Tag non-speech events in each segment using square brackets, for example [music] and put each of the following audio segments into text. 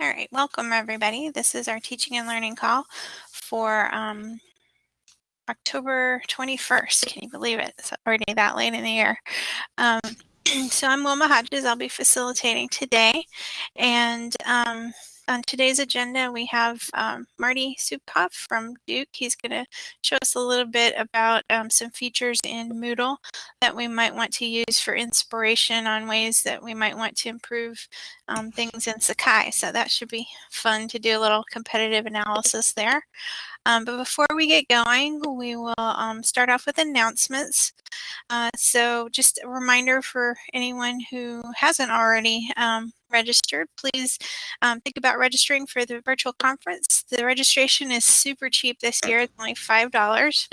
All right, welcome everybody. This is our teaching and learning call for um, October 21st. Can you believe it? It's already that late in the year. Um, [clears throat] so I'm Wilma Hodges. I'll be facilitating today. And um, on today's agenda, we have um, Marty Subkoff from Duke. He's going to show us a little bit about um, some features in Moodle that we might want to use for inspiration on ways that we might want to improve um, things in Sakai. So that should be fun to do a little competitive analysis there. Um, but before we get going, we will um, start off with announcements. Uh, so just a reminder for anyone who hasn't already um, registered, please um, think about registering for the virtual conference. The registration is super cheap this year. It's only $5.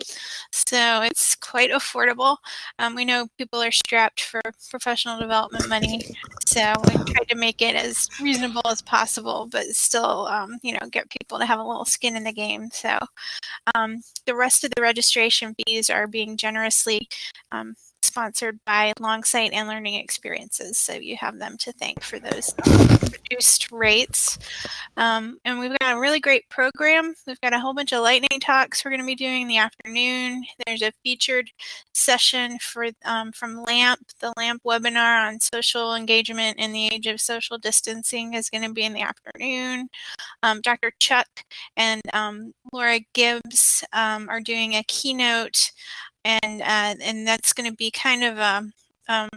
So it's quite affordable. Um, we know people are strapped for professional development money. So we tried to make it as reasonable as possible, but still, um, you know, get people to have a little skin in the game. So um, the rest of the registration fees are being generously um, sponsored by Longsight and Learning Experiences. So you have them to thank for those reduced rates. Um, and we've got a really great program. We've got a whole bunch of lightning talks we're going to be doing in the afternoon. There's a featured session for um, from LAMP, the LAMP webinar on social engagement in the age of social distancing is going to be in the afternoon. Um, Dr. Chuck and um, Laura Gibbs um, are doing a keynote and uh, and that's going to be kind of a um,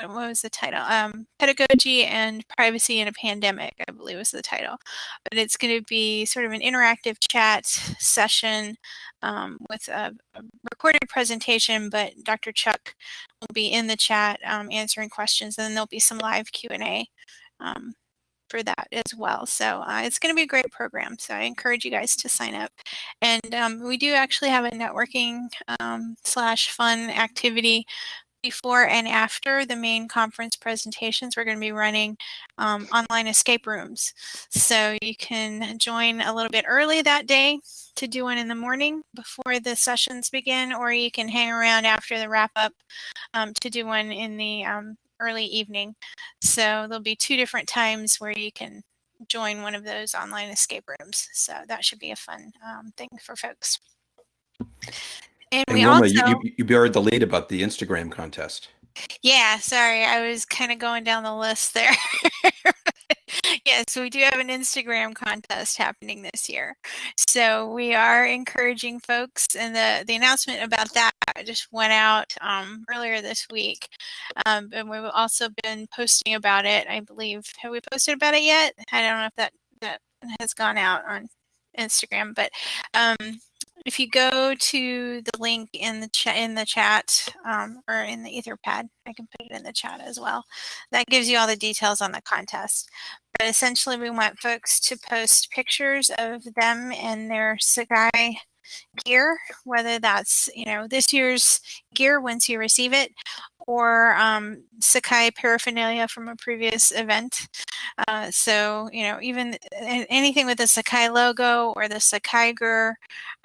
what was the title? Um, Pedagogy and Privacy in a Pandemic, I believe was the title. But it's going to be sort of an interactive chat session um, with a, a, recorded presentation, but Dr. Chuck will be in the chat um, answering questions, and then there'll be some live Q&A um, for that as well. So uh, it's going to be a great program. So I encourage you guys to sign up. And um, we do actually have a networking um, slash fun activity before and after the main conference presentations, we're going to be running um, online escape rooms. So you can join a little bit early that day to do one in the morning before the sessions begin, or you can hang around after the wrap up um, to do one in the um, early evening. So there'll be two different times where you can join one of those online escape rooms. So that should be a fun um, thing for folks. And, and we Wilma, also, you, you, you buried the lead about the Instagram contest. Yeah, sorry, I was kind of going down the list there. [laughs] yes, we do have an Instagram contest happening this year. So we are encouraging folks, and the, the announcement about that just went out um, earlier this week. Um, and we've also been posting about it, I believe. Have we posted about it yet? I don't know if that, that has gone out on Instagram, but um, if you go to the link in the chat in the chat um, or in the etherpad i can put it in the chat as well. That gives you all the details on the contest. But essentially we want folks to post pictures of them and their sakai gear whether that's you know this year's gear once you receive it or um, Sakai paraphernalia from a previous event. Uh, so, you know, even anything with the Sakai logo or the Sakai gear,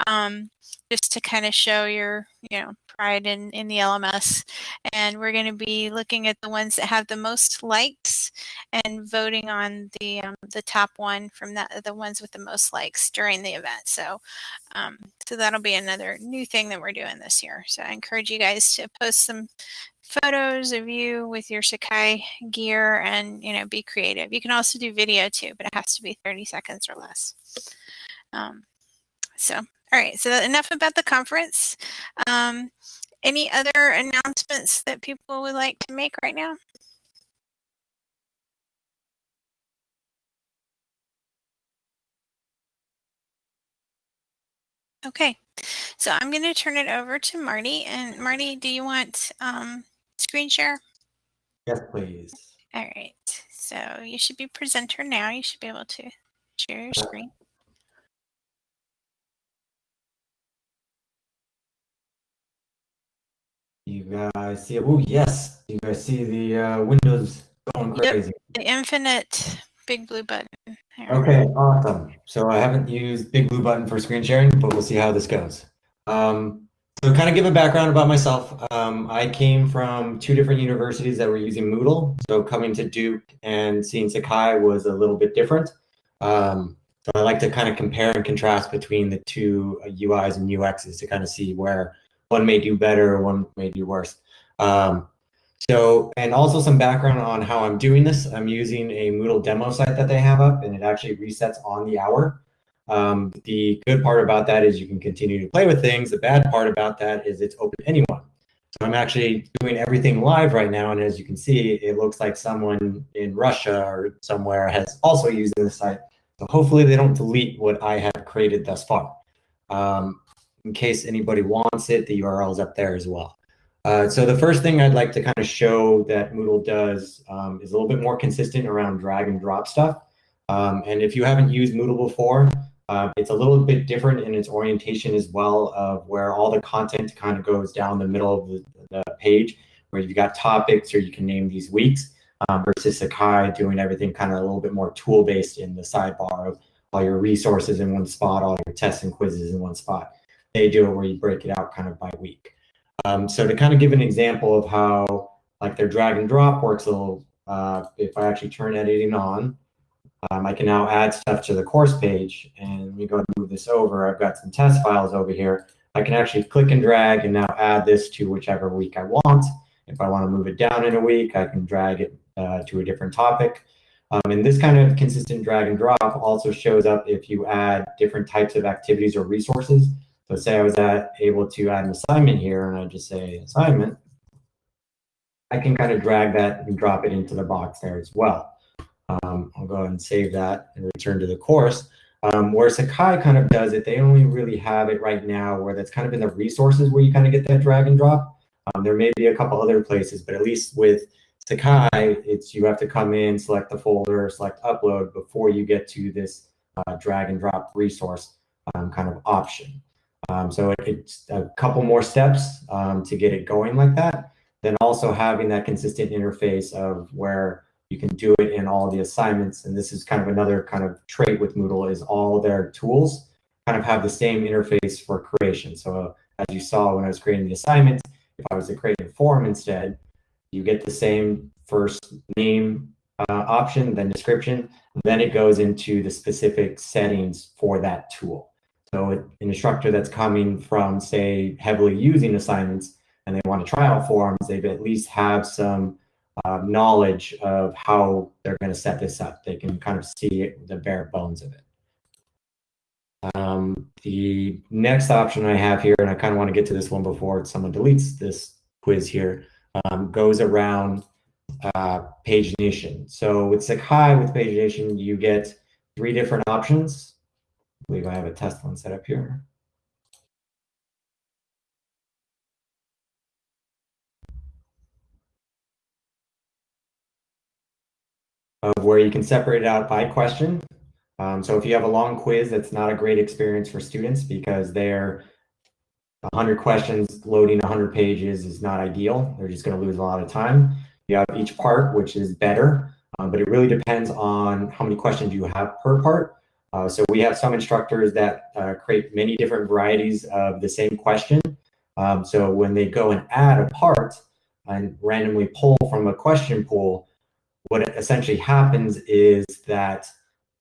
um, just to kind of show your, you know, pride in, in the LMS. And we're going to be looking at the ones that have the most likes and voting on the um, the top one from that the ones with the most likes during the event. So, um, so that'll be another new thing that we're doing this year. So I encourage you guys to post some photos of you with your Sakai gear and, you know, be creative. You can also do video too, but it has to be 30 seconds or less. Um, so, all right, so enough about the conference. Um, any other announcements that people would like to make right now? Okay, so I'm going to turn it over to Marty. And Marty, do you want um, screen share? Yes, please. All right. So you should be presenter now. You should be able to share your screen. You guys see it? Oh, yes. You guys see the uh, windows going crazy. Yep. The infinite BigBlueButton. Okay, awesome. So I haven't used big blue button for screen sharing, but we'll see how this goes. Um, so kind of give a background about myself. Um, I came from two different universities that were using Moodle. So coming to Duke and seeing Sakai was a little bit different. Um, so I like to kind of compare and contrast between the two UIs and UXs to kind of see where one may do better, one may do worse. Um, so, and also some background on how I'm doing this. I'm using a Moodle demo site that they have up and it actually resets on the hour. Um, the good part about that is you can continue to play with things. The bad part about that is it's open to anyone. So I'm actually doing everything live right now. And as you can see, it looks like someone in Russia or somewhere has also used the site. So hopefully they don't delete what I have created thus far. Um, in case anybody wants it, the URL is up there as well. Uh, so the first thing I'd like to kind of show that Moodle does um, is a little bit more consistent around drag and drop stuff. Um, and if you haven't used Moodle before, uh, it's a little bit different in its orientation as well of where all the content kind of goes down the middle of the, the page where you've got topics or you can name these weeks um, versus Sakai doing everything kind of a little bit more tool based in the sidebar of all your resources in one spot, all your tests and quizzes in one spot. They do it where you break it out kind of by week. Um, so to kind of give an example of how like their drag and drop works a little, uh, if I actually turn editing on, um, I can now add stuff to the course page and we go and move this over. I've got some test files over here. I can actually click and drag and now add this to whichever week I want. If I want to move it down in a week, I can drag it uh, to a different topic. Um, and this kind of consistent drag and drop also shows up if you add different types of activities or resources. So say I was at, able to add an assignment here and I just say assignment, I can kind of drag that and drop it into the box there as well. Um, I'll go ahead and save that and return to the course. Um, where Sakai kind of does it, they only really have it right now where that's kind of in the resources where you kind of get that drag and drop. Um, there may be a couple other places, but at least with Sakai, it's you have to come in, select the folder, select upload before you get to this uh, drag and drop resource um, kind of option. Um, so it, it's a couple more steps um, to get it going like that. Then also having that consistent interface of where you can do it in all the assignments. And this is kind of another kind of trait with Moodle is all their tools kind of have the same interface for creation. So uh, as you saw when I was creating the assignment, if I was to create a form instead, you get the same first name uh, option, then description, then it goes into the specific settings for that tool. So an instructor that's coming from, say, heavily using assignments and they want to try out forms, they at least have some uh, knowledge of how they're going to set this up. They can kind of see it, the bare bones of it. Um, the next option I have here, and I kind of want to get to this one before someone deletes this quiz here, um, goes around uh, pagination. So with Sakai, with pagination, you get three different options. Believe I have a test one set up here. of where you can separate it out by question. Um, so if you have a long quiz, that's not a great experience for students because they're 100 questions loading 100 pages is not ideal. They're just going to lose a lot of time. You have each part, which is better, um, but it really depends on how many questions you have per part. Uh, so we have some instructors that uh, create many different varieties of the same question. Um, so when they go and add a part and randomly pull from a question pool, what essentially happens is that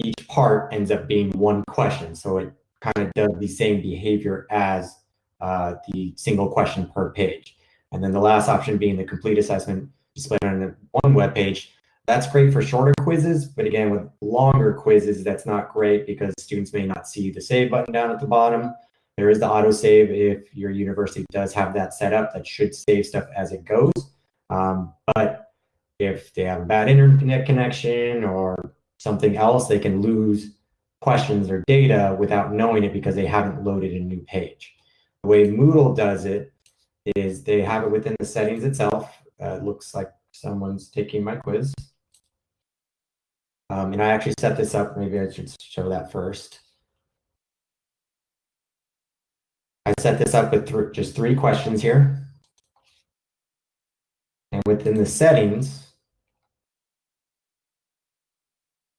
each part ends up being one question. So it kind of does the same behavior as uh, the single question per page. And then the last option being the complete assessment displayed on one web page. That's great for shorter quizzes, but again, with longer quizzes, that's not great because students may not see the save button down at the bottom. There is the autosave if your university does have that set up that should save stuff as it goes. Um, but if they have a bad internet connection or something else, they can lose questions or data without knowing it because they haven't loaded a new page. The way Moodle does it is they have it within the settings itself. Uh, it looks like someone's taking my quiz. Um, and I actually set this up. Maybe I should show that first. I set this up with th just three questions here. And within the settings,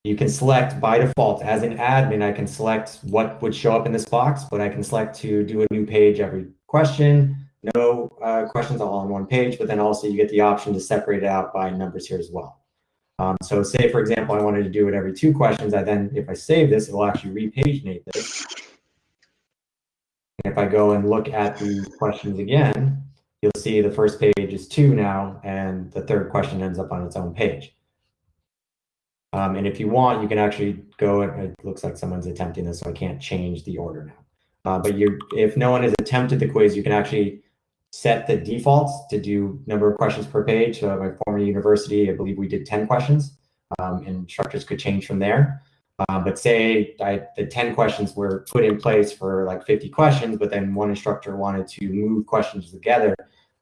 you can select by default as an admin, I can select what would show up in this box, but I can select to do a new page every question, no uh, questions all on one page, but then also you get the option to separate it out by numbers here as well. Um, so say, for example, I wanted to do it every two questions. I then, if I save this, it will actually repaginate this. And if I go and look at the questions again, you'll see the first page is two now, and the third question ends up on its own page. Um, and if you want, you can actually go, and it looks like someone's attempting this, so I can't change the order now. Uh, but you, if no one has attempted the quiz, you can actually set the defaults to do number of questions per page. So at my former university, I believe we did 10 questions. Um, and instructors could change from there. Um, but say I, the 10 questions were put in place for like 50 questions, but then one instructor wanted to move questions together.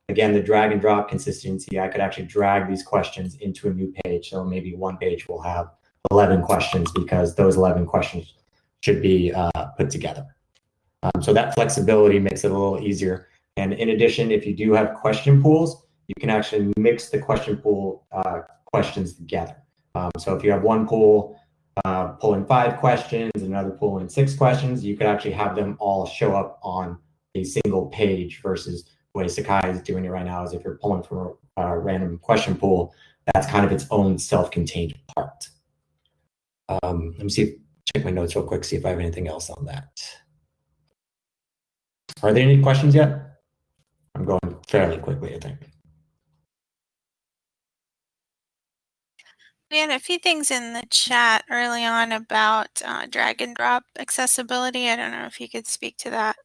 Again, the drag and drop consistency, I could actually drag these questions into a new page. So maybe one page will have 11 questions because those 11 questions should be uh, put together. Um, so that flexibility makes it a little easier. And in addition, if you do have question pools, you can actually mix the question pool uh, questions together. Um, so if you have one pool uh, pulling five questions, and another pool in six questions, you could actually have them all show up on a single page versus the way Sakai is doing it right now is if you're pulling from a, a random question pool, that's kind of its own self-contained part. Um, let me see, check my notes real quick, see if I have anything else on that. Are there any questions yet? I'm going fairly quickly, I think. We had a few things in the chat early on about uh, drag and drop accessibility. I don't know if you could speak to that.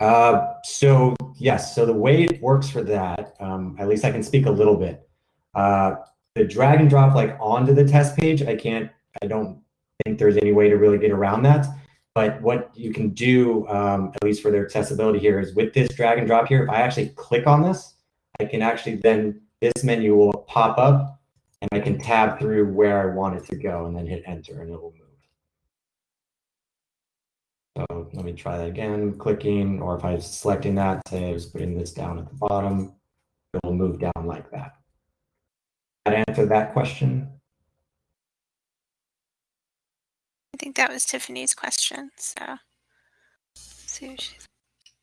Uh, so yes, so the way it works for that, um, at least I can speak a little bit. Uh, the drag and drop like onto the test page, I can't, I don't think there's any way to really get around that. But what you can do, um, at least for their accessibility here, is with this drag and drop here, if I actually click on this, I can actually then, this menu will pop up and I can tab through where I want it to go and then hit enter and it will move. So let me try that again, clicking, or if I'm selecting that, say I was putting this down at the bottom, it will move down like that. That answer that question? I think that was Tiffany's question. So see if she,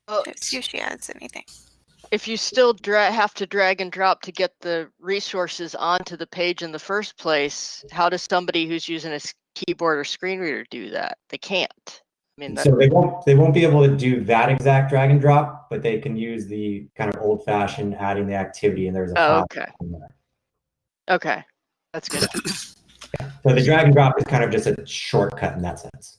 oh, see if she adds anything. If you still have to drag and drop to get the resources onto the page in the first place, how does somebody who's using a keyboard or screen reader do that? They can't. I mean, so they won't they won't be able to do that exact drag and drop, but they can use the kind of old fashioned adding the activity and there's a oh, okay. Okay, that's good. So the drag and drop is kind of just a shortcut in that sense.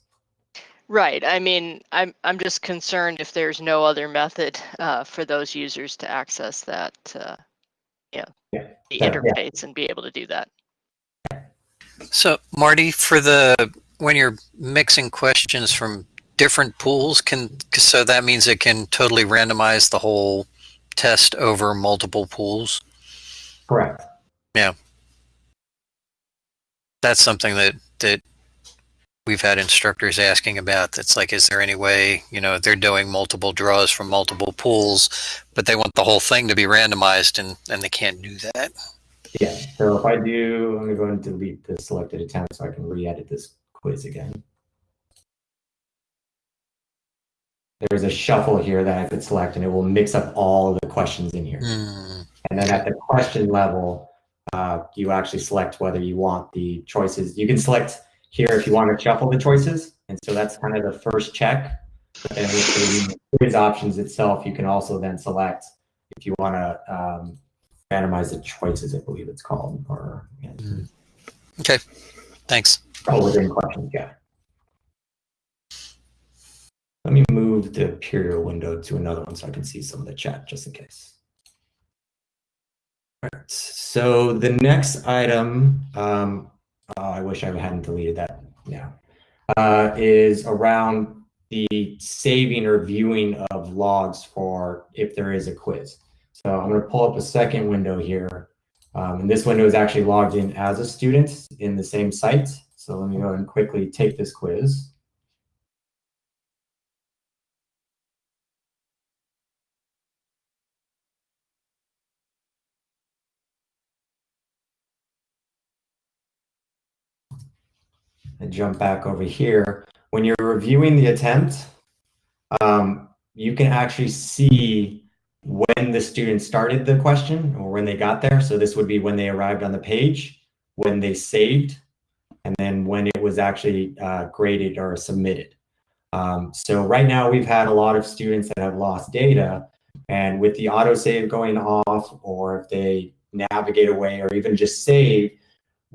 Right. I mean, I'm I'm just concerned if there's no other method uh, for those users to access that, uh, yeah, the interface yeah. and be able to do that. So, Marty, for the when you're mixing questions from different pools, can so that means it can totally randomize the whole test over multiple pools. Correct. Yeah that's something that that we've had instructors asking about. That's like is there any way you know they're doing multiple draws from multiple pools but they want the whole thing to be randomized and and they can't do that? Yeah so if i do i'm going to go and delete the selected attempt so i can re-edit this quiz again. There's a shuffle here that i could select and it will mix up all the questions in here. Mm. and then at the question level uh, you actually select whether you want the choices. You can select here if you want to shuffle the choices. And so that's kind of the first check. And with the quiz options itself, you can also then select if you want to um, randomize the choices, I believe it's called. Or yeah. Mm. Okay, thanks. Oh, within questions, yeah. Let me move the Imperial window to another one so I can see some of the chat just in case. Right. So the next item, um, oh, I wish I hadn't deleted that now, uh, is around the saving or viewing of logs for if there is a quiz. So I'm going to pull up a second window here. Um, and this window is actually logged in as a student in the same site. So let me go and quickly take this quiz. And jump back over here. When you're reviewing the attempt, um, you can actually see when the student started the question or when they got there. So this would be when they arrived on the page. when they saved and then when it was actually uh, graded or submitted. Um, so right now we've had a lot of students that have lost data and with the autosave going off or if they navigate away or even just save,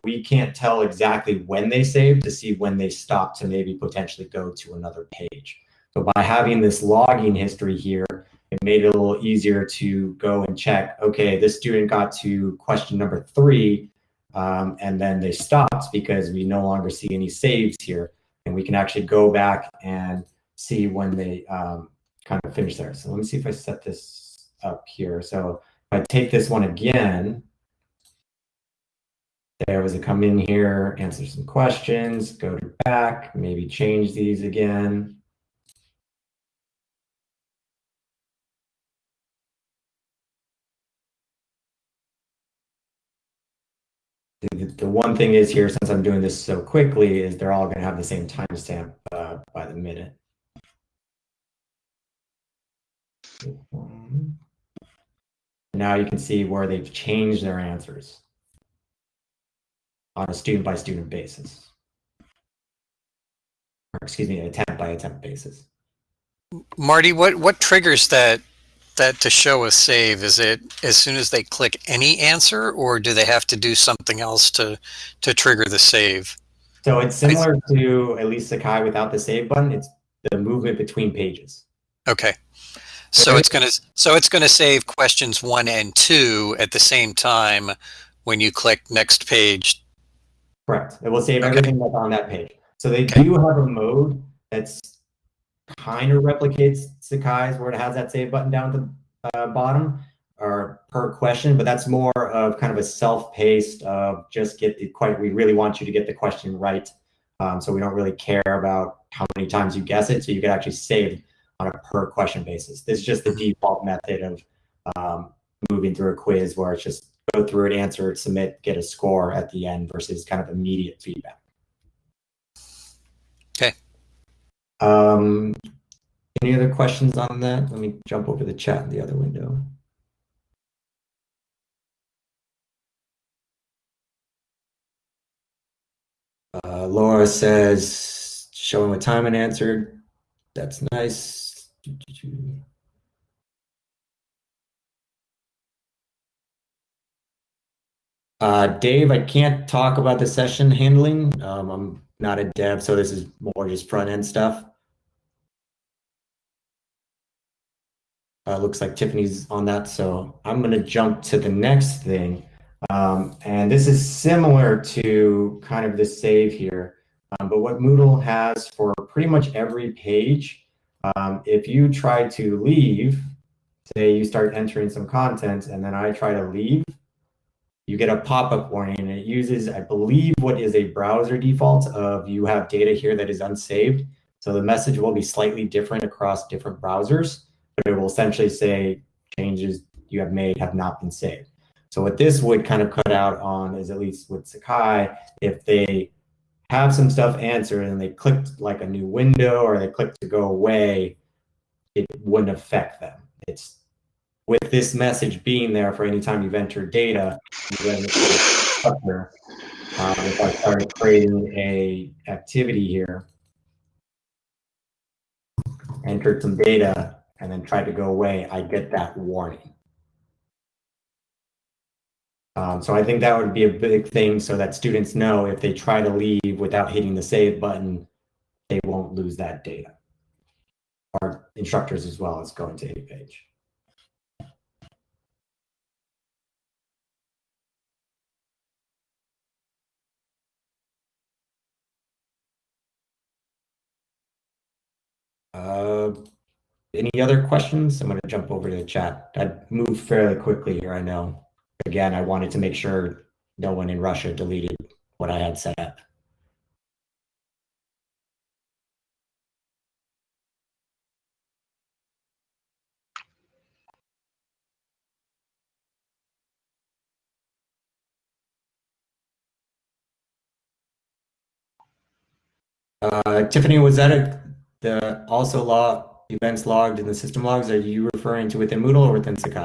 we can't tell exactly when they saved to see when they stopped to maybe potentially go to another page. So by having this logging history here, it made it a little easier to go and check, okay, this student got to question number three, um, and then they stopped because we no longer see any saves here. And we can actually go back and see when they um, kind of finish there. So let me see if I set this up here. So if I take this one again, there was a come in here, answer some questions, go to back, maybe change these again. The, the one thing is here, since I'm doing this so quickly, is they're all going to have the same timestamp uh, by the minute. Now you can see where they've changed their answers on a student by student basis. Or excuse me, an attempt by attempt basis. Marty, what, what triggers that that to show a save? Is it as soon as they click any answer or do they have to do something else to, to trigger the save? So it's similar to at least Sakai without the save button. It's the movement between pages. Okay. So it's going to so it's going to save questions 1 and 2 at the same time when you click next page. Correct. It will save okay. everything that's on that page. So they okay. do have a mode that's kind of replicates Sakai's where it has that save button down at the uh, bottom or per question, but that's more of kind of a self-paced of just get the quite, we really want you to get the question right. Um, so we don't really care about how many times you guess it. So you can actually save on a per question basis. This is just the default method of um, moving through a quiz where it's just go through it, answer it, submit, get a score at the end versus kind of immediate feedback. Okay. Um, any other questions on that? Let me jump over the chat in the other window. Uh, Laura says, showing what time and answered. That's nice. Uh, Dave, I can't talk about the session handling. Um, I'm not a dev, so this is more just front end stuff. Uh, looks like Tiffany's on that, so I'm going to jump to the next thing. Um, and this is similar to kind of the save here. Um, but what Moodle has for pretty much every page, um, if you try to leave, say you start entering some content and then I try to leave, you get a pop-up warning and it uses, I believe, what is a browser default of you have data here that is unsaved. So the message will be slightly different across different browsers, but it will essentially say changes you have made have not been saved. So what this would kind of cut out on is at least with Sakai, if they have some stuff answered and they clicked like a new window or they clicked to go away, it wouldn't affect them. It's with this message being there for any time you've entered data, um, if I started creating a activity here, entered some data, and then tried to go away, I get that warning. Um, so I think that would be a big thing so that students know if they try to leave without hitting the save button, they won't lose that data. Our instructors as well as going to a page. Uh, any other questions? I'm going to jump over to the chat. I moved fairly quickly here, I know. Again, I wanted to make sure no one in Russia deleted what I had set up. Uh, Tiffany, was that a the also log events logged in the system logs, are you referring to within Moodle or within Sakai?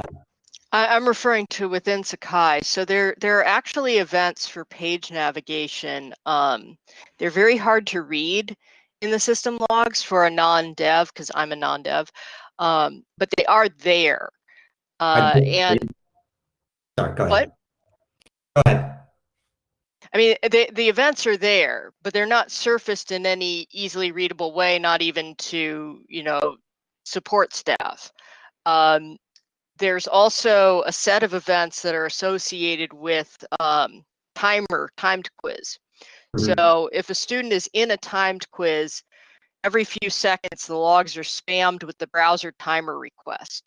I, am referring to within Sakai. So there, there are actually events for page navigation. Um, they're very hard to read in the system logs for a non-dev because I'm a non-dev, um, but they are there. Uh, and sorry, go ahead. What? I mean, the the events are there, but they're not surfaced in any easily readable way, not even to you know support staff. Um, there's also a set of events that are associated with um, timer timed quiz. Mm-hmm. So if a student is in a timed quiz, every few seconds the logs are spammed with the browser timer request.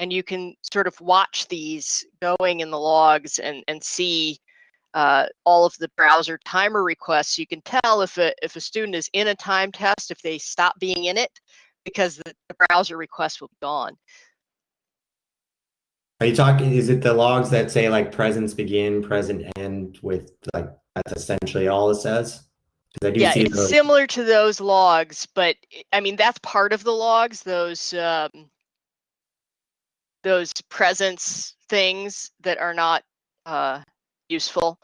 And you can sort of watch these going in the logs and, and see uh, all of the browser timer requests. You can tell if a, if a student is in a time test, if they stop being in it, because the, the browser request will be gone. Are you talking, is it the logs that say like presence begin, present end with like, that's essentially all it says? yeah, it's those. similar to those logs, but I mean, that's part of the logs, those, um, those presence things that are not uh, useful.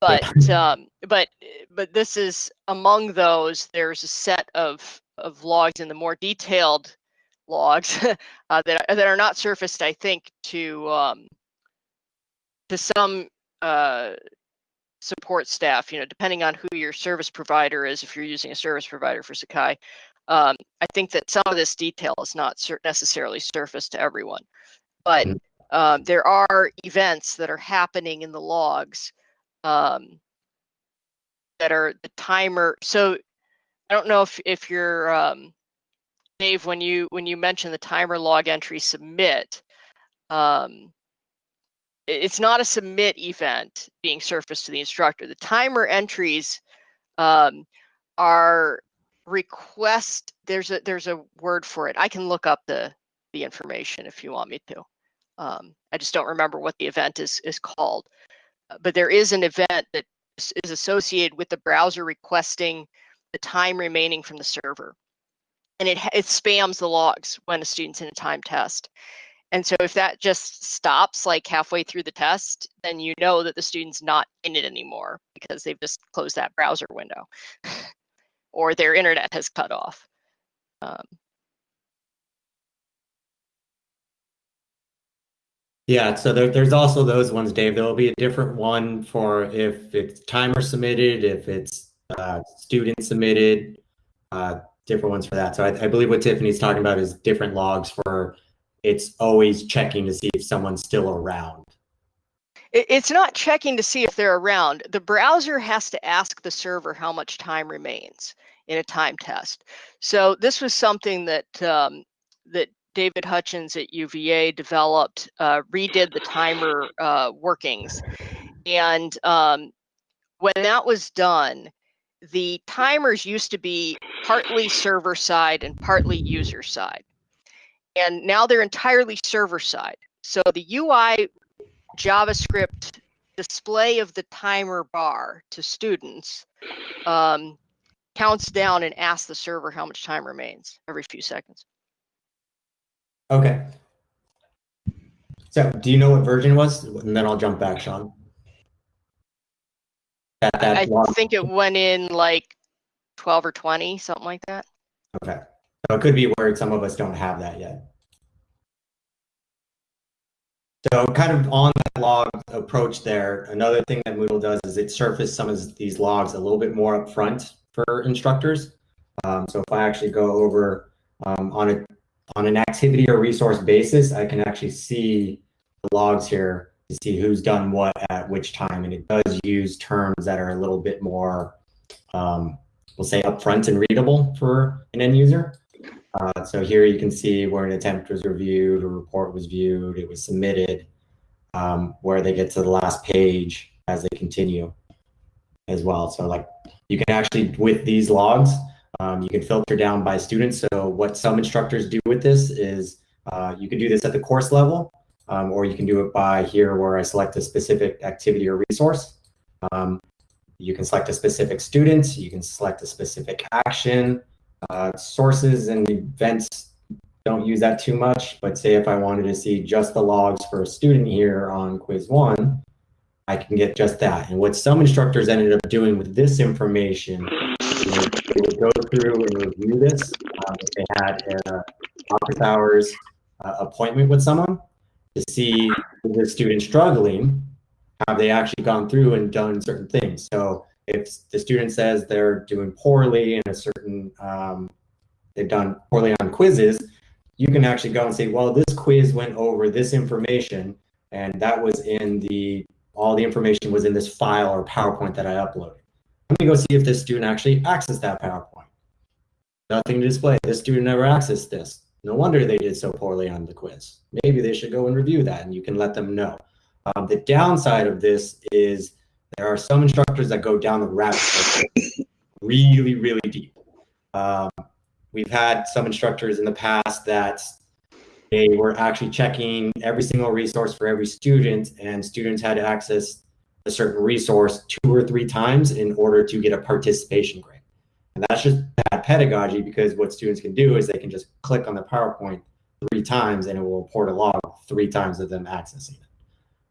But um, but but this is among those. There's a set of of logs in the more detailed logs [laughs] uh, that that are not surfaced, I think, to um, to some uh, support staff. You know, depending on who your service provider is, if you're using a service provider for Sakai, um, I think that some of this detail is not necessarily surfaced to everyone. But mm-hmm. Um, there are events that are happening in the logs um, that are the timer. So I don't know if if you're um, Dave, when you when you mention the timer log entry submit, um, it's not a submit event being surfaced to the instructor. The timer entries um, are request. There's a there's a word for it. I can look up the the information if you want me to. Um, I just don't remember what the event is is called. But there is an event that is associated with the browser requesting the time remaining from the server and it, it spams the logs when a student's in a time test. And so if that just stops like halfway through the test, then you know that the student's not in it anymore because they've just closed that browser window [laughs] or their internet has cut off. Um, yeah, so there, there's also those ones, Dave. There will be a different one for if it's timer submitted, if it's uh, student submitted. Uh, different ones for that. So I, I believe what Tiffany's talking about is different logs for it's always checking to see if someone's still around. It's not checking to see if they're around. The browser has to ask the server how much time remains in a time test. So this was something that um, that David Hutchins at UVA developed, uh, redid the timer uh, workings, and um, when that was done, the timers used to be partly server side and partly user side. And now they're entirely server side. So the UI JavaScript display of the timer bar to students um, counts down and asks the server how much time remains every few seconds. Okay. So do you know what version was? And then I'll jump back, Sean. That, that I long... think it went in like 12 or 20, something like that. Okay. So it could be where some of us don't have that yet. So kind of on that log approach there, another thing that Moodle does is it surfaces some of these logs a little bit more upfront for instructors. Um, so if I actually go over um, on a on an activity or resource basis, I can actually see the logs here to see who's done what at which time. And it does use terms that are a little bit more, um, we'll say upfront and readable for an end user. Uh, so here you can see where an attempt was reviewed, a report was viewed, it was submitted, um, where they get to the last page as they continue as well. So like you can actually, with these logs, um, you can filter down by students. So what some instructors do with this is uh, you can do this at the course level um, or you can do it by here where I select a specific activity or resource. Um, you can select a specific student, you can select a specific action, uh, sources and events don't use that too much, but say if I wanted to see just the logs for a student here on quiz one, I can get just that. And what some instructors ended up doing with this information, they would go through and review this. Um, they had an office hours uh, appointment with someone to see if the student struggling, have they actually gone through and done certain things. So if the student says they're doing poorly in a certain, um, they've done poorly on quizzes, you can actually go and say, well, this quiz went over this information and that was in the all the information was in this file or PowerPoint that I uploaded. Let me go see if this student actually accessed that PowerPoint. Nothing to display. This student never accessed this. No wonder they did so poorly on the quiz. Maybe they should go and review that and you can let them know. Um, the downside of this is there are some instructors that go down the rabbit hole really, really deep. Um, we've had some instructors in the past that they were actually checking every single resource for every student and students had access a certain resource two or three times in order to get a participation grade. And that's just bad pedagogy because what students can do is they can just click on the PowerPoint three times and it will report a log three times of them accessing it.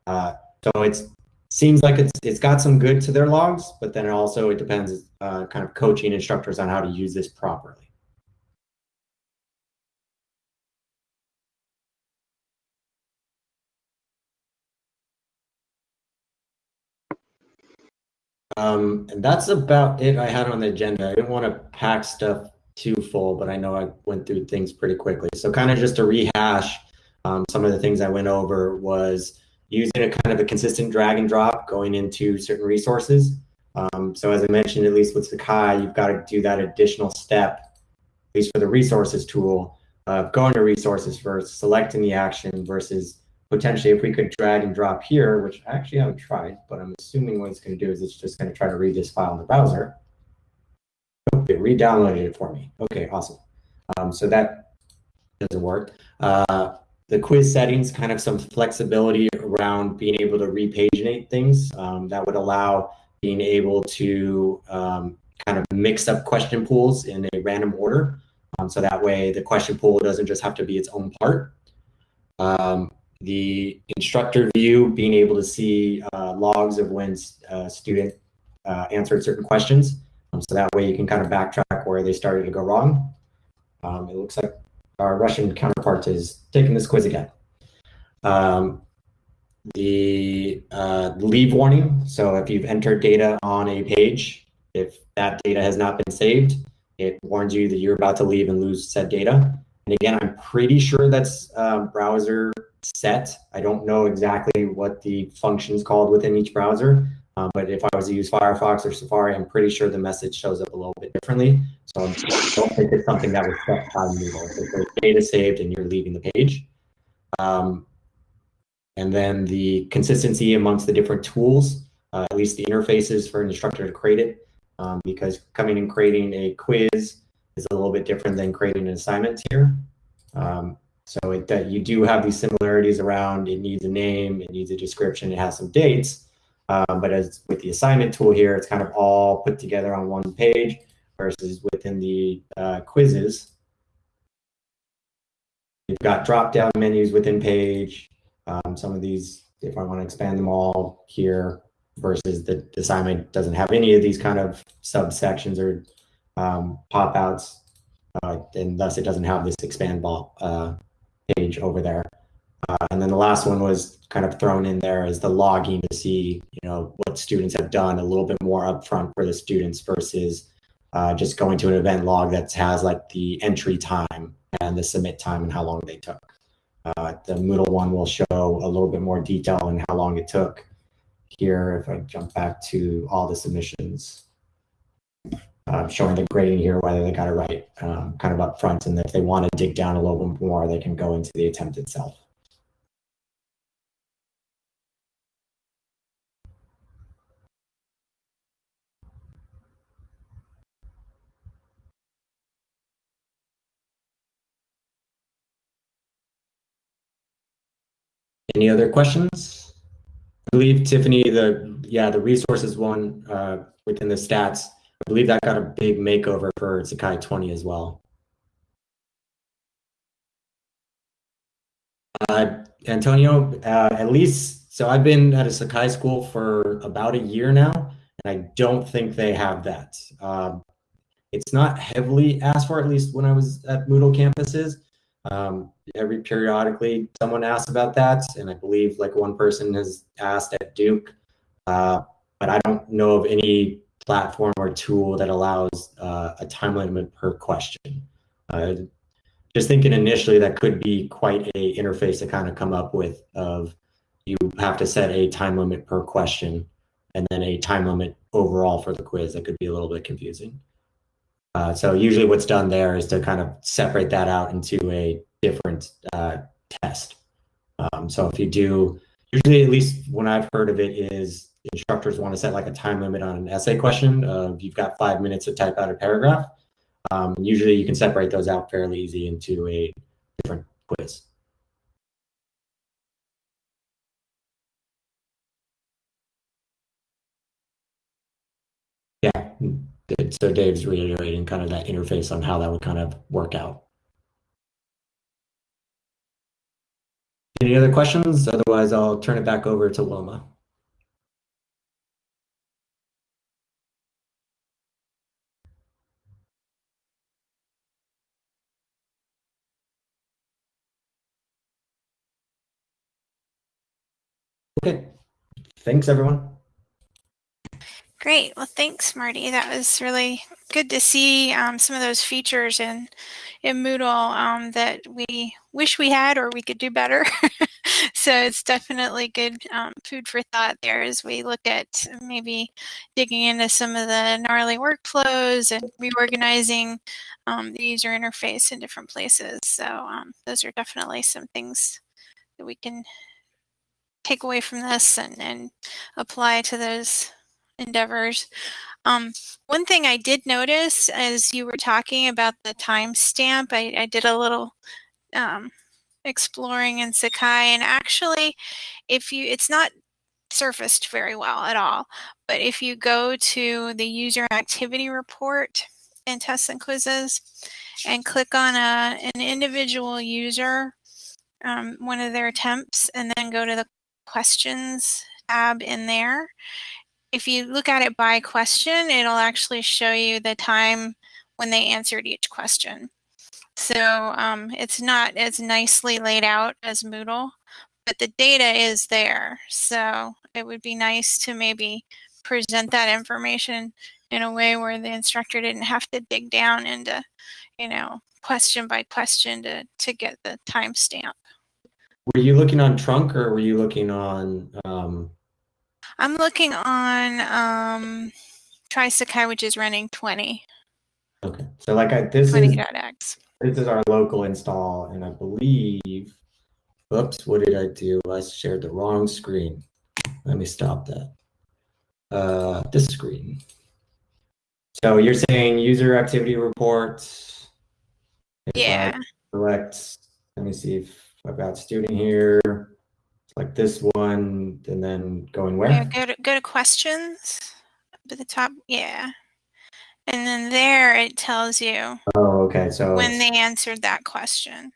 Uh, so it seems like it's it's got some good to their logs, but then it also it depends uh, kind of coaching instructors on how to use this properly. Um, and that's about it I had on the agenda. I didn't want to pack stuff too full, but I know I went through things pretty quickly. So kind of just to rehash, um, some of the things I went over was using a kind of a consistent drag and drop going into certain resources. Um, so as I mentioned, at least with Sakai, you've got to do that additional step, at least for the resources tool, of going to resources first, selecting the action versus potentially if we could drag and drop here, which I actually haven't tried, but I'm assuming what it's going to do is it's just going to try to read this file in the browser. Okay, re-downloaded it for me. Okay, awesome. Um, so that doesn't work. Uh, the quiz settings, kind of some flexibility around being able to repaginate things. Um, that would allow being able to um, kind of mix up question pools in a random order. Um, so that way the question pool doesn't just have to be its own part. Um, the instructor view, being able to see uh, logs of when a uh, student uh, answered certain questions. Um, so that way you can kind of backtrack where they started to go wrong. Um, it looks like our Russian counterpart is taking this quiz again. Um, the uh, leave warning. So if you've entered data on a page, if that data has not been saved, it warns you that you're about to leave and lose said data. And again, I'm pretty sure that's uh, browser set. I don't know exactly what the function is called within each browser, um, but if I was to use Firefox or Safari, I'm pretty sure the message shows up a little bit differently. So I don't think it's something that was set by Moodle. There's data saved and you're leaving the page. Um, and then the consistency amongst the different tools, uh, at least the interfaces for an instructor to create it, um, because coming and creating a quiz is a little bit different than creating an assignment here. Um, so it, that you do have these similarities around it needs a name, it needs a description, it has some dates. Um, but as with the assignment tool here, it's kind of all put together on one page versus within the uh, quizzes. You've got drop-down menus within page. Um, some of these, if I want to expand them all here, versus the assignment doesn't have any of these kind of subsections or um, pop-outs, uh, and thus it doesn't have this expand ball uh, page over there. Uh, and then the last one was kind of thrown in there as the logging to see, you know, what students have done a little bit more upfront for the students versus uh, just going to an event log that has like the entry time and the submit time and how long they took. Uh, the Moodle one will show a little bit more detail on how long it took. Here, if I jump back to all the submissions, uh, showing the grading here, whether they got it right, um, kind of up front. And if they want to dig down a little bit more, they can go into the attempt itself. Any other questions? I believe Tiffany, the yeah, the resources one uh, within the stats I believe that got a big makeover for Sakai 20 as well. Uh, Antonio, uh, at least, so I've been at a Sakai school for about a year now, and I don't think they have that. Um, it's not heavily asked for, at least when I was at Moodle campuses. Um, every periodically, someone asks about that, and I believe like one person has asked at Duke, uh, but I don't know of any platform or tool that allows uh, a time limit per question. Uh, just thinking initially that could be quite a interface to kind of come up with of you have to set a time limit per question and then a time limit overall for the quiz that could be a little bit confusing. Uh, so usually what's done there is to kind of separate that out into a different uh, test. Um, so if you do, usually at least when I've heard of it is instructors want to set like a time limit on an essay question. You've got five minutes to type out a paragraph. Um, usually you can separate those out fairly easy into a different quiz. Yeah, so Dave's reiterating kind of that interface on how that would kind of work out. Any other questions? Otherwise, I'll turn it back over to Wilma. Okay. Thanks, everyone. Great. Well, thanks, Marty. That was really good to see um, some of those features in in Moodle um, that we wish we had or we could do better. [laughs] so it's definitely good um, food for thought there as we look at maybe digging into some of the gnarly workflows and reorganizing um, the user interface in different places. So um, those are definitely some things that we can take away from this and, and apply to those endeavors. Um, one thing I did notice as you were talking about the timestamp, I, I did a little um, exploring in Sakai, and actually, if you, it's not surfaced very well at all, but if you go to the user activity report in tests and quizzes and click on a, an individual user, um, one of their attempts, and then go to the questions tab in there, if you look at it by question, it'll actually show you the time when they answered each question. So um, it's not as nicely laid out as Moodle, but the data is there. So it would be nice to maybe present that information in a way where the instructor didn't have to dig down into, you know, question by question to, to get the timestamp. Were you looking on Trunk or were you looking on um, I'm looking on um, TrySakai, which is running 20. Okay, so like I, this 20.x. is this is our local install, and I believe. Oops, what did I do? I shared the wrong screen. Let me stop that. Uh, this screen. So you're saying user activity reports. Yeah. Select. Let me see if I've got student here like this one, and then going where? Yeah, go to go to questions at the top. Yeah. And then there it tells you Oh, okay. So when they answered that question.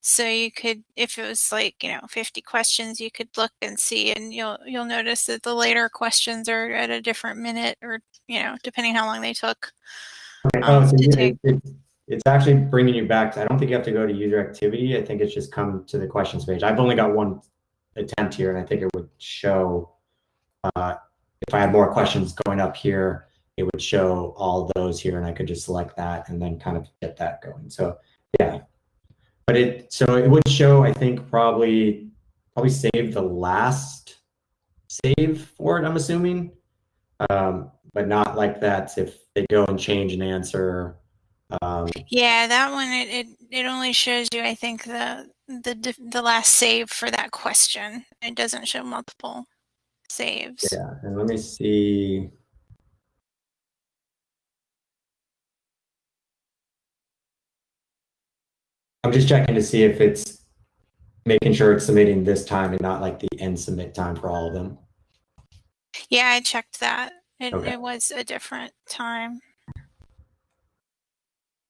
So you could, if it was like you know 50 questions, you could look and see, and you'll you'll notice that the later questions are at a different minute, or you know, depending how long they took. Okay. Um, oh, so it, it, it's actually bringing you back. To, I don't think you have to go to user activity. I think it's just come to the questions page. I've only got one attempt here, and I think it would show, uh, if I had more questions going up here, it would show all those here, and I could just select that and then kind of get that going. So yeah, but it, so it would show, I think probably, probably save the last save for it, I'm assuming, um, but not like that if they go and change an answer. Um, yeah, that one, it, it, it only shows you, I think, the the the last save for that question. It doesn't show multiple saves. Yeah, and let me see. I'm just checking to see if it's making sure it's submitting this time and not like the end submit time for all of them. Yeah, I checked that. It, okay. it was a different time.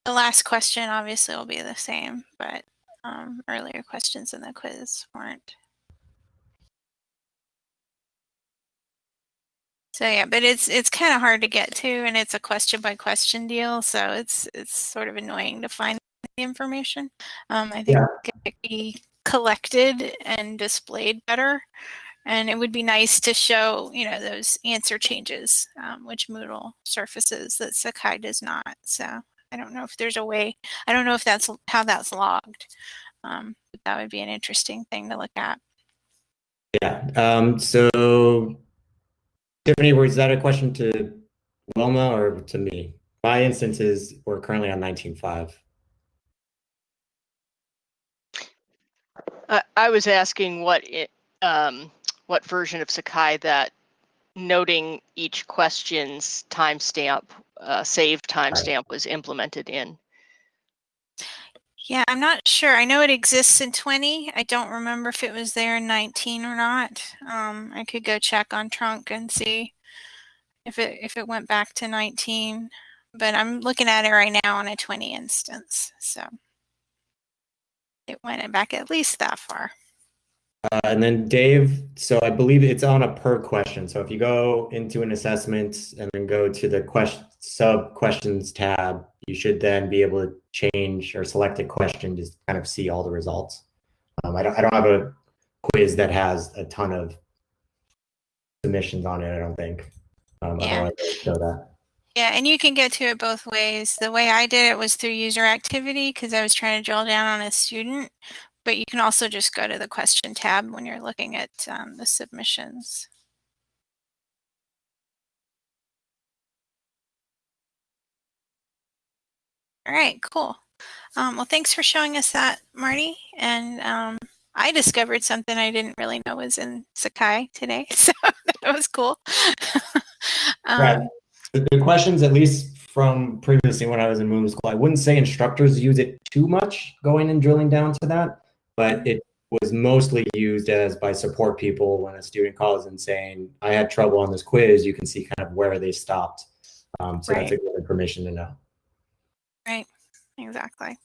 The last question obviously will be the same, but um, earlier questions in the quiz weren't. So yeah, but it's it's kind of hard to get to, and it's a question by question deal. So it's it's sort of annoying to find the information. Um, I think yeah. it could be collected and displayed better, and it would be nice to show you know those answer changes, um, which Moodle surfaces that Sakai does not. So I don't know if there's a way. I don't know if that's how that's logged. Um, but that would be an interesting thing to look at. Yeah. Um, so Tiffany, was that a question to Wilma or to me? My instance is we're currently on 19.5. Uh, I was asking what it, um, what version of Sakai that noting each question's timestamp, uh, save timestamp was implemented in. Yeah, I'm not sure. I know it exists in 20. I don't remember if it was there in 19 or not. Um, I could go check on trunk and see if it if it went back to 19. But I'm looking at it right now on a 20 instance. So it went back at least that far. Uh, and then Dave, so I believe it's on a per question. So if you go into an assessment and then go to the question sub questions tab, you should then be able to change or select a question to kind of see all the results. Um, I, don't, I don't have a quiz that has a ton of submissions on it, I don't think. Um, yeah. show that. Yeah, and you can get to it both ways. The way I did it was through user activity because I was trying to drill down on a student, but you can also just go to the question tab when you're looking at um, the submissions. All right, cool. Um, well, thanks for showing us that, Marty. And um, I discovered something I didn't really know was in Sakai today, [laughs] so that was cool. [laughs] um, right. The questions, at least from previously when I was in Moodle School, I wouldn't say instructors use it too much going and drilling down to that but it was mostly used as by support people when a student calls and saying, I had trouble on this quiz, you can see kind of where they stopped. Um, so right. that's a good information to know. Right, exactly.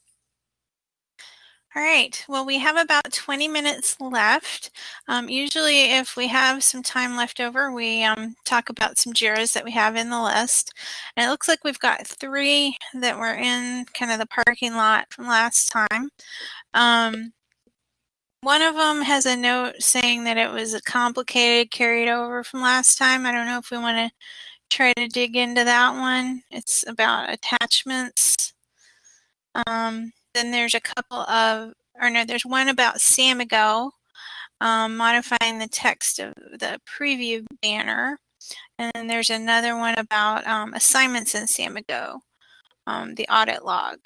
All right, well, we have about 20 minutes left. Um, usually if we have some time left over, we um, talk about some JIRAs that we have in the list. And it looks like we've got three that were in kind of the parking lot from last time. Um, one of them has a note saying that it was a complicated carried over from last time. I don't know if we want to try to dig into that one. It's about attachments. Um, then there's a couple of, or no, there's one about Samigo, um, modifying the text of the preview banner. And then there's another one about um, assignments in Samigo, um, the audit log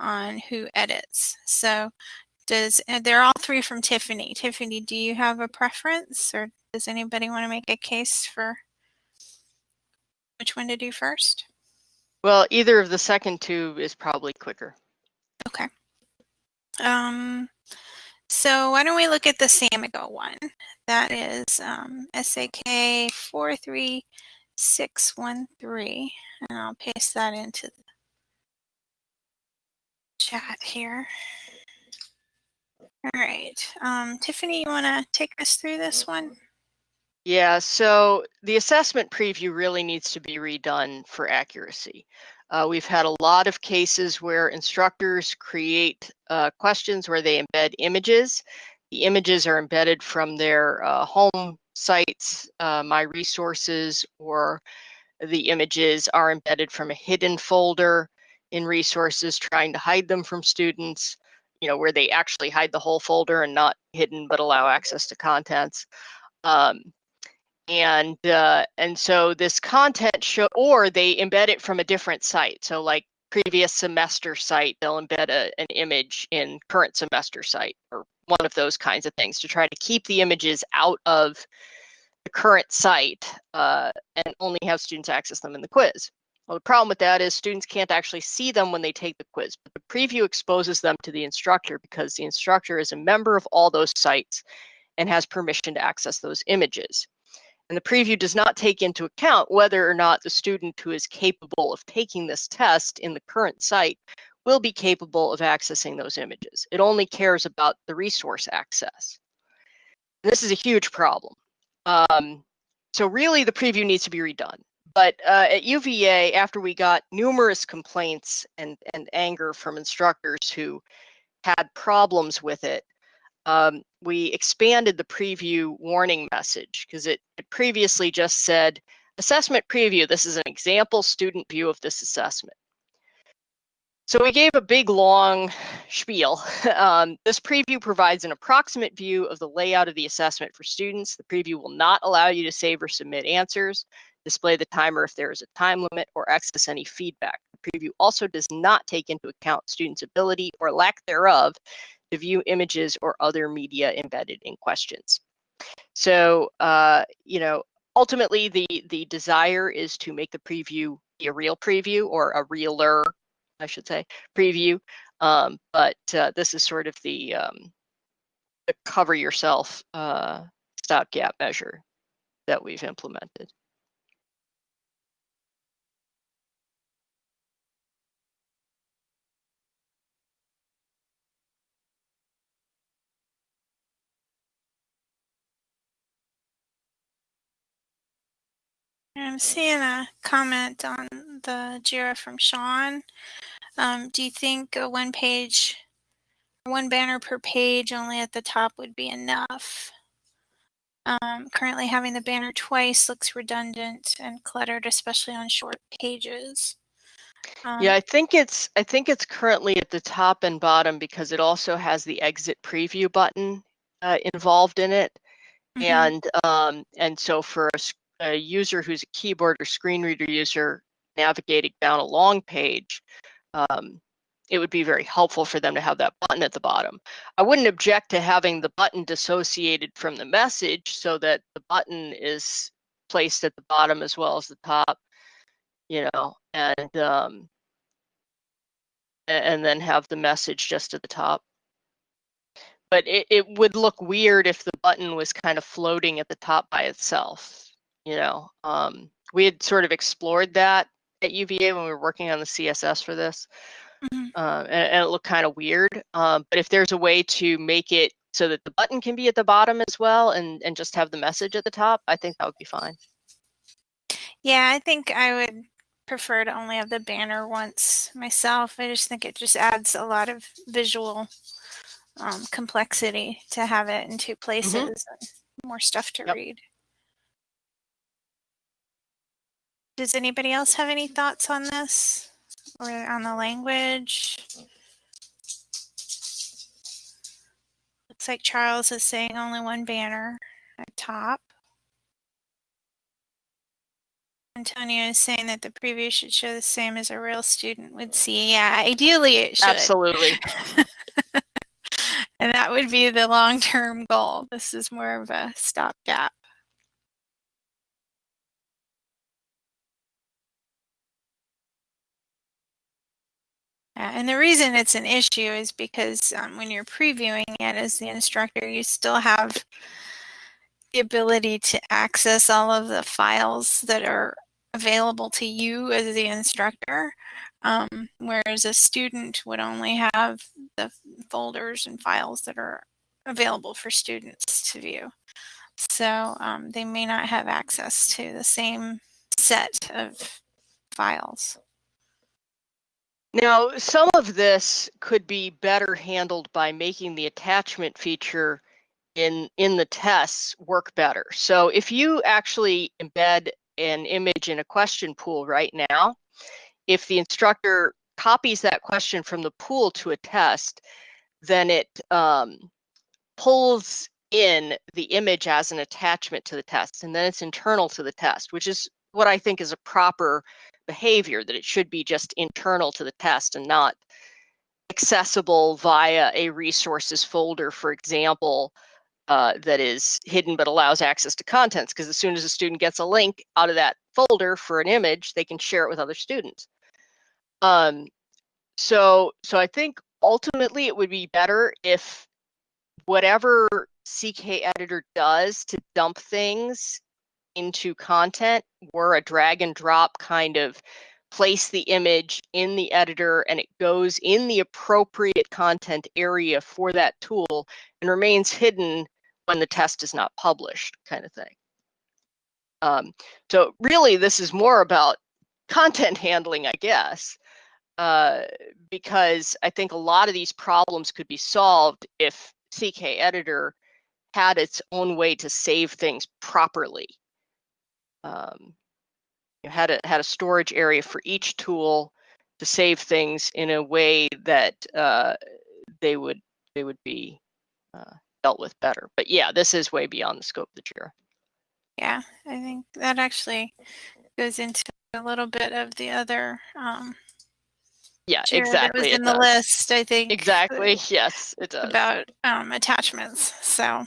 on who edits. So does and they're all three from Tiffany. Tiffany, do you have a preference, or does anybody want to make a case for which one to do first? Well, either of the second two is probably quicker. Okay. Um, so why don't we look at the Samigo one? That is um, SAK 43613, and I'll paste that into the chat here. All right. Um, Tiffany, you want to take us through this one? Yeah, so the assessment preview really needs to be redone for accuracy. Uh, we've had a lot of cases where instructors create uh, questions where they embed images. The images are embedded from their uh, home sites, uh, My Resources, or the images are embedded from a hidden folder in resources, trying to hide them from students you know, where they actually hide the whole folder and not hidden but allow access to contents. Um, and uh, and so this content show, or they embed it from a different site. So like previous semester site, they'll embed a, an image in current semester site or one of those kinds of things to try to keep the images out of the current site uh, and only have students access them in the quiz. Well, the problem with that is students can't actually see them when they take the quiz, but the preview exposes them to the instructor because the instructor is a member of all those sites and has permission to access those images. And the preview does not take into account whether or not the student who is capable of taking this test in the current site will be capable of accessing those images. It only cares about the resource access. And this is a huge problem. Um, so really the preview needs to be redone. But uh, at UVA, after we got numerous complaints and, and anger from instructors who had problems with it, um, we expanded the preview warning message because it, it previously just said, assessment preview, this is an example student view of this assessment. So we gave a big long spiel. [laughs] Um, this preview provides an approximate view of the layout of the assessment for students. The preview will not allow you to save or submit answers, display the timer if there is a time limit, or access any feedback. The preview also does not take into account students' ability or lack thereof to view images or other media embedded in questions. So, uh, you know, ultimately the, the desire is to make the preview be a real preview or a realer, I should say, preview. Um, but uh, this is sort of the, um, the cover yourself uh, stopgap measure that we've implemented. I'm seeing a comment on the JIRA from Sean. Um, do you think a one page, one banner per page only at the top would be enough? Um, currently having the banner twice looks redundant and cluttered, especially on short pages. Um, yeah, I think it's I think it's currently at the top and bottom because it also has the exit preview button uh, involved in it, mm -hmm. and um, and so for a a user who's a keyboard or screen reader user navigating down a long page, um, it would be very helpful for them to have that button at the bottom. I wouldn't object to having the button dissociated from the message so that the button is placed at the bottom as well as the top, you know, and um, and then have the message just at the top. But it, it would look weird if the button was kind of floating at the top by itself you know um, we had sort of explored that at uva when we were working on the css for this mm-hmm. uh, and, and, it looked kind of weird um, but if there's a way to make it so that the button can be at the bottom as well and and just have the message at the top i think that would be fine yeah i think i would prefer to only have the banner once myself i just think it just adds a lot of visual um, complexity to have it in two mm-hmm. places mm-hmm. and more stuff to yep. read Does anybody else have any thoughts on this or on the language? Looks like Charles is saying only one banner at top. Antonio is saying that the preview should show the same as a real student would see. Yeah, ideally it should. Absolutely. [laughs] and that would be the long-term goal. This is more of a stopgap. And the reason it's an issue is because um, when you're previewing it as the instructor, you still have the ability to access all of the files that are available to you as the instructor, um, whereas a student would only have the folders and files that are available for students to view. So um, they may not have access to the same set of files. Now, some of this could be better handled by making the attachment feature in, in the tests work better. So if you actually embed an image in a question pool right now, if the instructor copies that question from the pool to a test, then it um, pulls in the image as an attachment to the test, and then it's internal to the test, which is what I think is a proper behavior, that it should be just internal to the test and not accessible via a resources folder, for example, uh, that is hidden but allows access to contents. Because as soon as a student gets a link out of that folder for an image, they can share it with other students. Um, so, so I think ultimately it would be better if whatever CK editor does to dump things into content were a drag and drop kind of place the image in the editor and it goes in the appropriate content area for that tool and remains hidden when the test is not published kind of thing. Um, so really this is more about [laughs] content handling, I guess, uh, because I think a lot of these problems could be solved if CK Editor had its own way to save things properly. Um, you had a had a storage area for each tool to save things in a way that uh, they would they would be uh, dealt with better. But yeah, this is way beyond the scope of the JIRA. Yeah, I think that actually goes into a little bit of the other um, Yeah, JIRA that exactly. was it in the does. list. I think Exactly. [laughs] Yes, it does. about um, attachments. So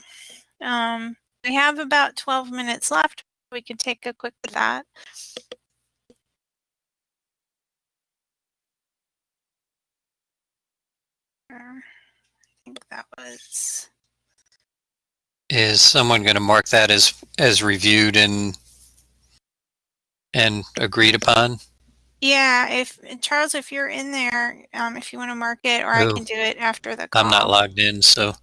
um, we have about 12 minutes left. We can take a quick look at that. I think that was Is someone going to mark that as as reviewed and and agreed upon? yeah. If Charles, if you're in there, um, if you want to mark it, or I Oh. can do it after the call. I'm not logged in, so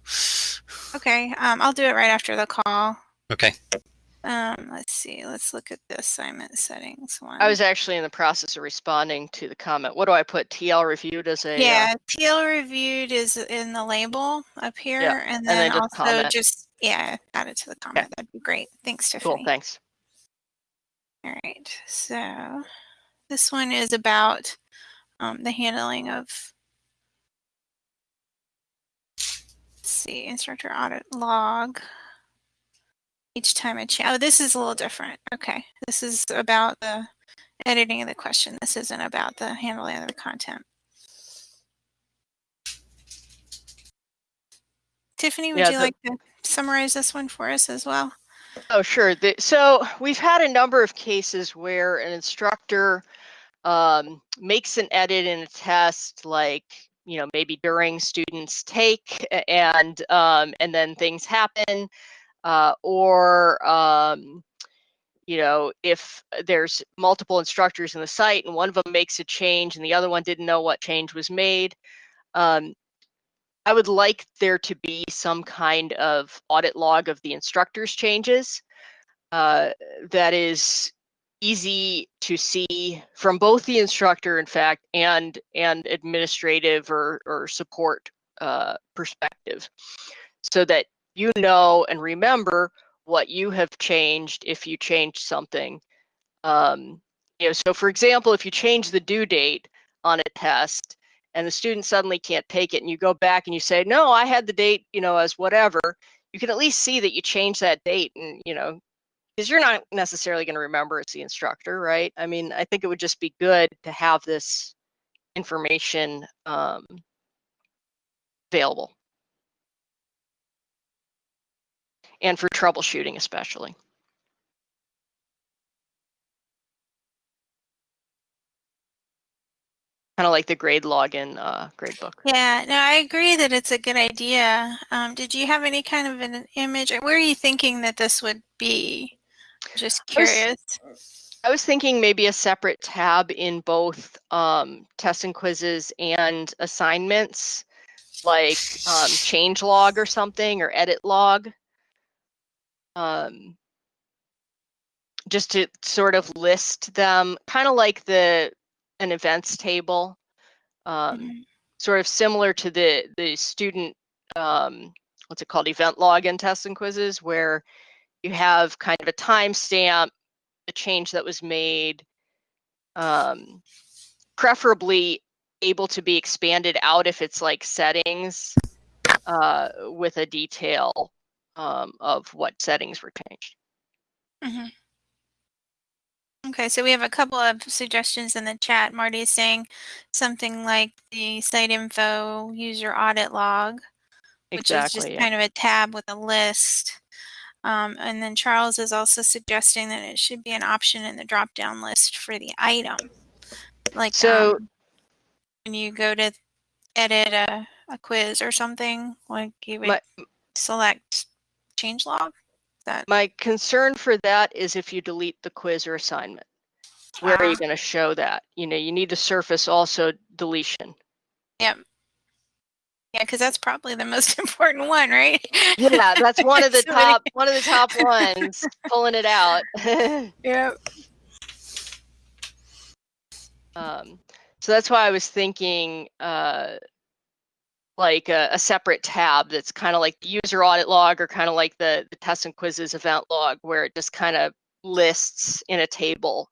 Okay, um, I'll do it right after the call. okay. Um, let's see. Let's look at the assignment settings one. I was actually in the process of responding to the comment. What do I put? TL reviewed as a uh, Yeah, TL reviewed is in the label up here, and then then just also comment. just yeah, add it to the comment. That'd be great. Thanks, Tiffany. cool. Thanks. All right, so this one is about um, the handling of. Let's see, instructor audit log. Each time I change. Oh, this is a little different. Okay, this is about the editing of the question. This isn't about the handling of the content. Tiffany, would Yeah, you like to summarize this one for us as well? Oh, sure. The, so we've had a number of cases where an instructor um, makes an edit in a test, like you know maybe during students take, and um, and then things happen, uh, or um, you know if there's multiple instructors in the site and one of them makes a change and the other one didn't know what change was made. Um, I would like there to be some kind of audit log of the instructor's changes uh, that is easy to see from both the instructor, in fact, and and administrative or or support uh, perspective, so that you know and remember what you have changed if you changed something. Um, you know, so for example, if you change the due date on a test and the student suddenly can't take it and you go back and you say no i had the date you know as whatever you can at least see that you changed that date and you know because you're not necessarily going to remember it's the instructor right i mean i think it would just be good to have this information um, available and for troubleshooting especially kind of like the grade login uh, gradebook Yeah, no, I agree that it's a good idea. Um, did you have any kind of an image? Where are you thinking that this would be? Just I was- curious. I was thinking maybe a separate tab in both um, tests and quizzes and assignments, like um, change log or something or edit log. Um, just to sort of list them, kind of like the an events table, um, Mhm. sort of similar to the the student um, what's it called event log in tests and quizzes, where you have kind of a timestamp the change that was made, um, preferably able to be expanded out if it's like settings uh, with a detail um, of what settings were changed. Mhm. Okay, so we have a couple of suggestions in the chat. Marty is saying something like the site info user audit log, which is just yeah. kind of a tab with a list. Um, and then Charles is also suggesting that it should be an option in the drop down list for the item. Like So- um, when you go to edit a, a quiz or something, like you would My- select change log. That My concern for that is if you delete the quiz or assignment. where are you Ah. going to show that? You know, you need to surface also deletion. Yep. Yeah, because that's probably the most [laughs] important one, right? Yeah, that's one of [laughs] the So many- top one of the top [laughs] ones. Pulling it out. Yep. um, so that's why I was thinking uh, like a, a separate tab that's kind of like the user audit log or kind of like the, the tests and quizzes event log where it just kind of lists in a table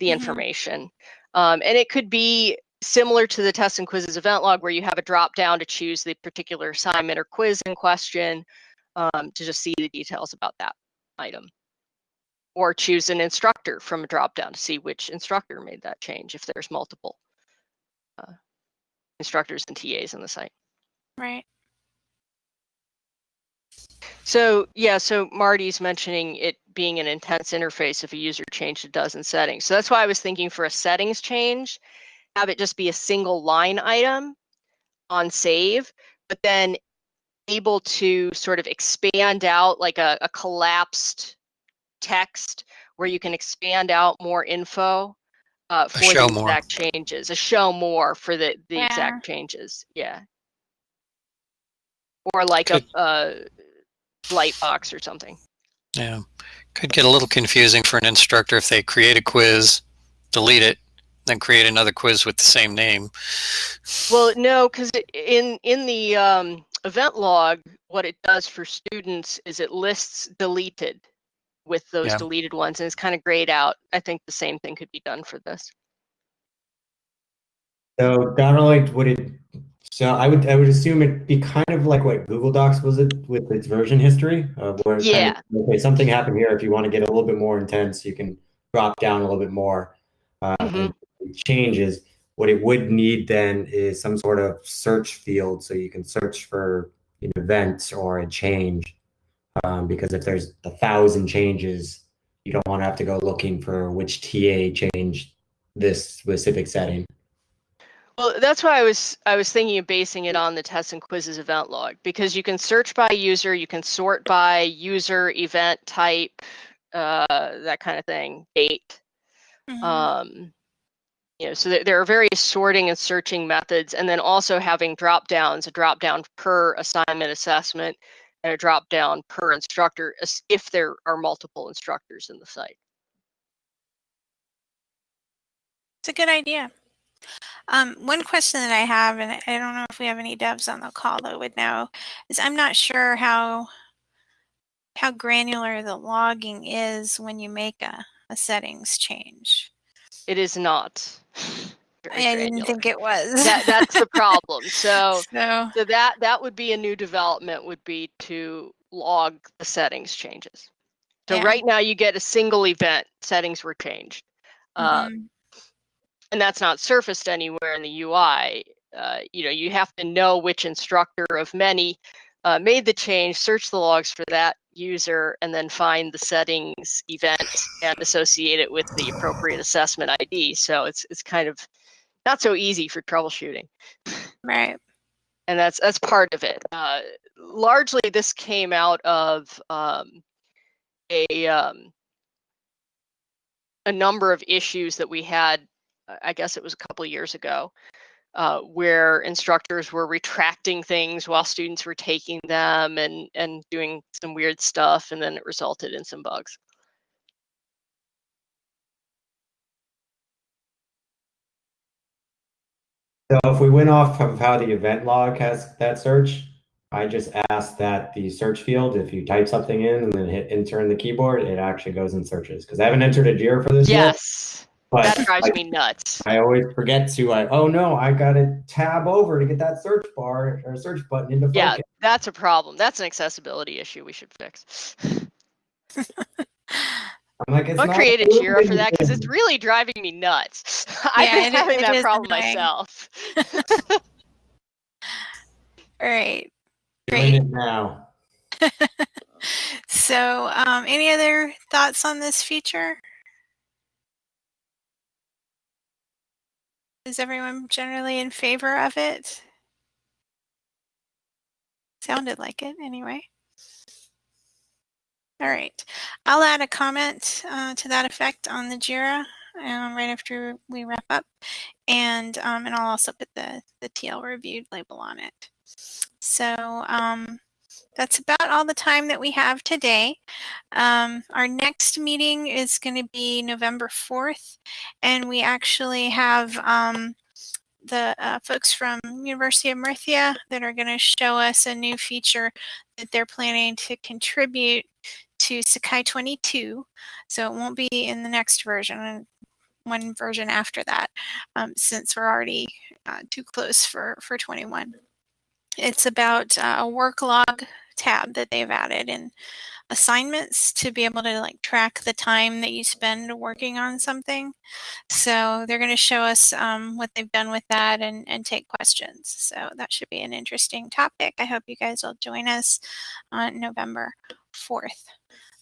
the Mhm. information. Um, and it could be similar to the tests and quizzes event log where you have a drop down to choose the particular assignment or quiz in question um, to just see the details about that item. Or choose an instructor from a drop down to see which instructor made that change if there's multiple uh, instructors and TAs on the site. Right. So yeah, so Marty's mentioning it being an intense interface if a user changed a dozen settings. So that's why I was thinking for a settings change, have it just be a single line item on save, but then able to sort of expand out like a, a collapsed text where you can expand out more info uh, for show the more. exact changes, a show more for the, the Yeah. exact changes. Yeah. Or like a, a light box or something. Yeah. Could get a little confusing for an instructor if they create a quiz, delete it, then create another quiz with the same name. Well, no, because in in the um, event log, what it does for students is it lists deleted with those Yeah. deleted ones, and it's kind of grayed out. I think the same thing could be done for this. So kind of like would it? So I would I would assume it'd be kind of like what Google Docs was it with its version history, uh, where it's kind of, okay something happened here. If you want to get a little bit more intense, you can drop down a little bit more. Uh, Mhm. and changes. What it would need then is some sort of search field, so you can search for an event or a change. Um, because if there's a thousand changes, you don't want to have to go looking for which TA changed this specific setting. Well, that's why I was I was thinking of basing it on the tests and quizzes event log because you can search by user, you can sort by user, event type, uh, that kind of thing, date. Mhm. um, you know, so there, there are various sorting and searching methods, and then also having drop downs, a drop down per assignment assessment, and a drop down per instructor as- if there are multiple instructors in the site. It's a good idea. Um, one question that I have, and I don't know if we have any devs on the call that would know, is I'm not sure how how granular the logging is when you make a, a settings change. It is not. [laughs] I didn't think it was. that that's the problem. [laughs] So so so that that would be a new development would be to log the settings changes. So Yeah. right now you get a single event settings were changed. Uh, mhm. And that's not surfaced anywhere in the UI. Uh, you know, you have to know which instructor of many uh, made the change, search the logs for that user, and then find the settings event and associate it with the appropriate assessment ID. So it's it's kind of not so easy for troubleshooting, right. and that's that's part of it. Uh, largely, this came out of um, a um, a number of issues that we had. I guess it was a couple of years ago, uh, where instructors were retracting things while students were taking them and and doing some weird stuff, and then it resulted in some bugs. So if we went off of how the event log has that search, I just asked that the search field, if you type something in and then hit enter in the keyboard, it actually goes and searches. Because I haven't entered a JIRA for this yet. Yes, But that drives I, me nuts. I always forget to like, oh no, I got to tab over to get that search bar or search button into focus. Yeah, that's a problem. That's an accessibility issue we should fix. I'm like, it's I'll not create a Jira for that because it's really driving me nuts. [laughs] I've been it having it that is problem annoying. myself. [laughs] All right. Doing it now. [laughs] So, um, any other thoughts on this feature? Is everyone generally in favor of it? Sounded like it anyway. All right. I'll add a comment uh, to that effect on the JIRA um, right after we wrap up. And, um, and I'll also put the, the TL reviewed label on it. So um, that's about all the time that we have today. Um, our next meeting is going to be November 4th, and we actually have um, the uh, folks from University of Murcia that are going to show us a new feature that they're planning to contribute to Sakai 22. So it won't be in the next version, one version after that, um, since we're already uh, too close for, for 21. It's about uh, a work log tab that they've added in assignments to be able to like track the time that you spend working on something. So they're going to show us um, what they've done with that and, and take questions. So that should be an interesting topic. I hope you guys will join us on November 4th.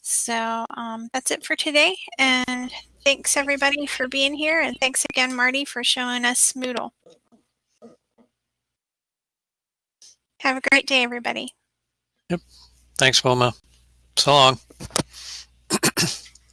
So um, that's it for today. And thanks everybody for being here. And thanks again, Marty, for showing us Moodle. Have a great day, everybody. Yep. Thanks, Wilma. So long.